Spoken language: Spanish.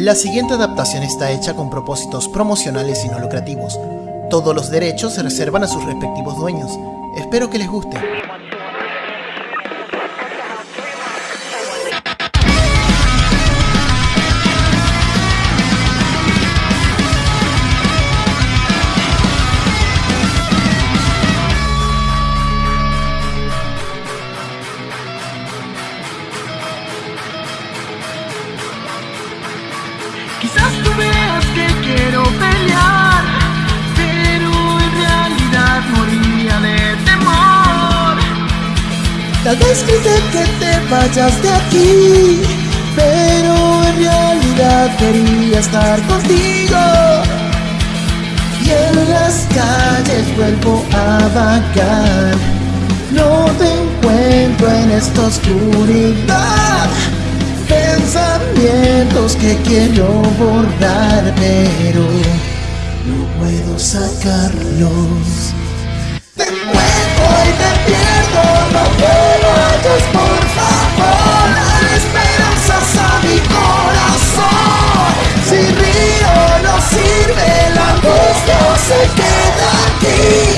La siguiente adaptación está hecha con propósitos promocionales y no lucrativos. Todos los derechos se reservan a sus respectivos dueños. Espero que les guste. Quizás tú veas que quiero pelear, pero en realidad moriría de temor. Tal vez grite que te vayas de aquí, pero en realidad quería estar contigo. Y en las calles vuelvo a vagar, no te encuentro en esta oscuridad que quiero bordar pero no puedo sacarlos. Te encuentro y te pierdo, no puedo. vayas, por favor. La esperanzas a mi corazón. Si río no sirve, la angustia se queda aquí.